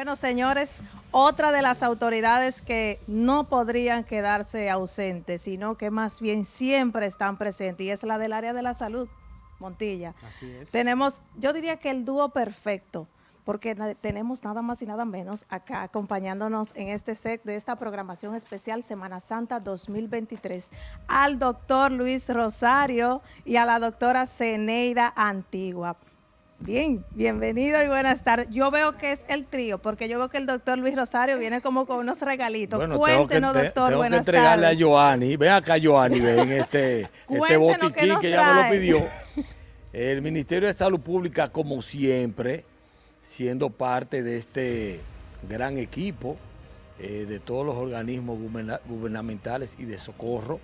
Bueno, señores, otra de las autoridades que no podrían quedarse ausentes, sino que más bien siempre están presentes, y es la del área de la salud, Montilla. Así es. Tenemos, yo diría que el dúo perfecto, porque tenemos nada más y nada menos acá acompañándonos en este set de esta programación especial Semana Santa 2023 al doctor Luis Rosario y a la doctora Ceneida Antigua. Bien, bienvenido y buenas tardes. Yo veo que es el trío, porque yo veo que el doctor Luis Rosario viene como con unos regalitos. Bueno, Cuéntenos, tengo que, doctor, tengo buenas que entregarle tardes. a Joanny. Ven acá, Joanny, ven este, este botiquín que ella me lo pidió. El Ministerio de Salud Pública, como siempre, siendo parte de este gran equipo eh, de todos los organismos guberna- gubernamentales y de socorro,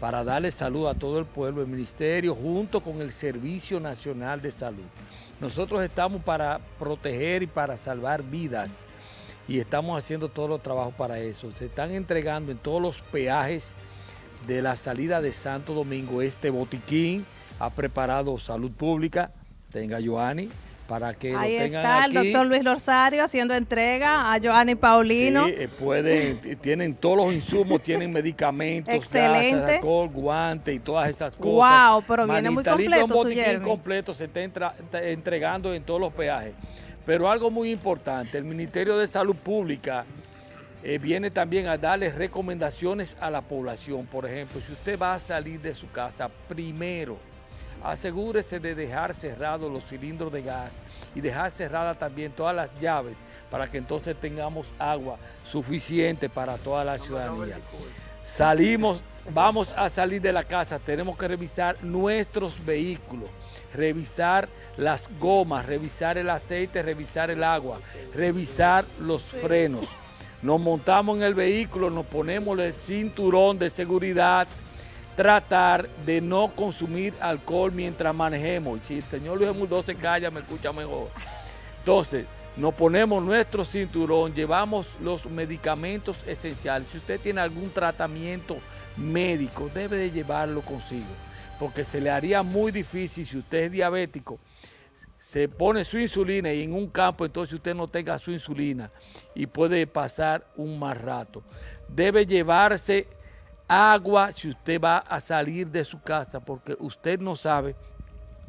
para darle salud a todo el pueblo, el Ministerio junto con el Servicio Nacional de Salud. Nosotros estamos para proteger y para salvar vidas y estamos haciendo todos los trabajos para eso. Se están entregando en todos los peajes de la salida de Santo Domingo este botiquín. Ha preparado Salud Pública, tenga Joanny, para que Ahí lo tengan está el doctor Luis Rosario haciendo entrega a Joanny Paulino. Sí, eh, pueden, t- tienen todos los insumos, tienen medicamentos, Excelente. gasas, alcohol, guantes y todas esas cosas. Guau, pero viene muy Manita completo Un botiquín completo se está entra- entregando en todos los peajes. Pero algo muy importante, el Ministerio de Salud Pública eh, viene también a darle recomendaciones a la población. Por ejemplo, si usted va a salir de su casa, primero asegúrese de dejar cerrados los cilindros de gas y dejar cerradas también todas las llaves para que entonces tengamos agua suficiente para toda la ciudadanía. Salimos, vamos a salir de la casa, tenemos que revisar nuestros vehículos, revisar las gomas, revisar el aceite, revisar el agua, revisar los frenos. Nos montamos en el vehículo, nos ponemos el cinturón de seguridad, tratar de no consumir alcohol mientras manejemos. Si el señor Luis Muldó se calla, me escucha mejor. Entonces, nos ponemos nuestro cinturón, llevamos los medicamentos esenciales. Si usted tiene algún tratamiento médico, debe de llevarlo consigo, porque se le haría muy difícil si usted es diabético, se pone su insulina y en un campo entonces usted no tenga su insulina y puede pasar un mal rato. Debe llevarse agua si usted va a salir de su casa, porque usted no sabe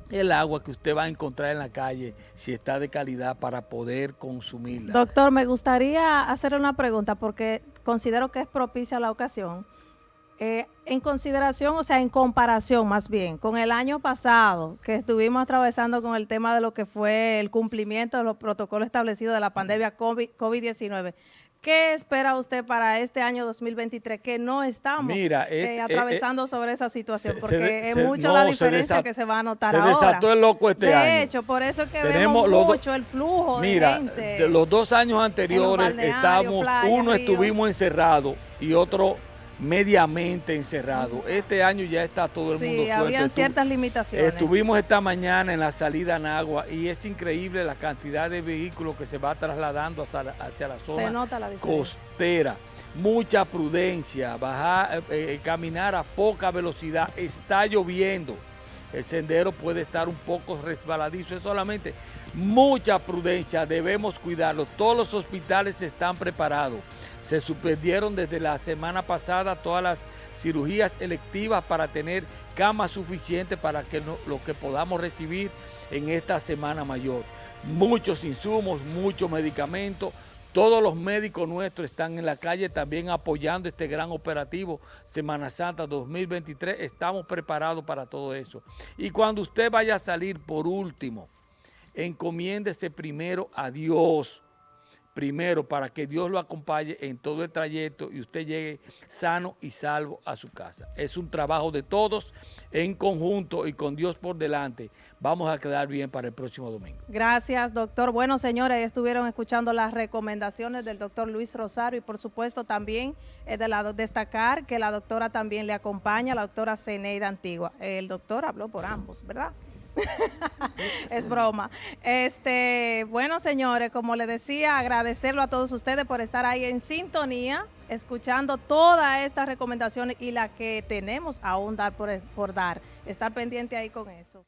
el agua que usted va a encontrar en la calle, si está de calidad para poder consumirla. Doctor, me gustaría hacer una pregunta porque considero que es propicia la ocasión. Eh, en consideración, o sea, en comparación más bien, con el año pasado que estuvimos atravesando con el tema de lo que fue el cumplimiento de los protocolos establecidos de la pandemia COVID- COVID-19, ¿qué espera usted para este año 2023 que no estamos Mira, eh, eh, eh, atravesando sobre esa situación? se- Porque se de- es se- mucho no, la se diferencia que se va a notar se ahora. desató el loco este de año. hecho, por eso que Tenemos vemos mucho el flujo Mira, de gente. de los dos años anteriores estamos, uno ríos. estuvimos encerrados y otro mediamente encerrado. Este año ya está todo el sí, mundo suelto. habían Estu- ciertas limitaciones. Estuvimos esta mañana en la salida en agua y es increíble la cantidad de vehículos que se va trasladando hacia la, hacia la zona Se nota la diferencia. costera. Mucha prudencia, bajar, eh, eh, caminar a poca velocidad. Está lloviendo. El sendero puede estar un poco resbaladizo. Es solamente mucha prudencia. Debemos cuidarlo. Todos los hospitales están preparados. Se suspendieron desde la semana pasada todas las cirugías electivas para tener camas suficientes para que no- lo que podamos recibir en esta semana mayor. Muchos insumos, muchos medicamentos. Todos los médicos nuestros están en la calle también apoyando este gran operativo Semana Santa 2023. Estamos preparados para todo eso. Y cuando usted vaya a salir, por último, encomiéndese primero a Dios primero para que Dios lo acompañe en todo el trayecto y usted llegue sano y salvo a su casa. Es un trabajo de todos en conjunto y con Dios por delante. Vamos a quedar bien para el próximo domingo. Gracias, doctor. Bueno, señores, estuvieron escuchando las recomendaciones del doctor Luis Rosario y por supuesto también es de la, destacar que la doctora también le acompaña, la doctora Ceneida Antigua. El doctor habló por ambos, ¿verdad? es broma. Este, bueno, señores, como les decía, agradecerlo a todos ustedes por estar ahí en sintonía, escuchando todas estas recomendaciones y las que tenemos aún dar por, por dar. Estar pendiente ahí con eso.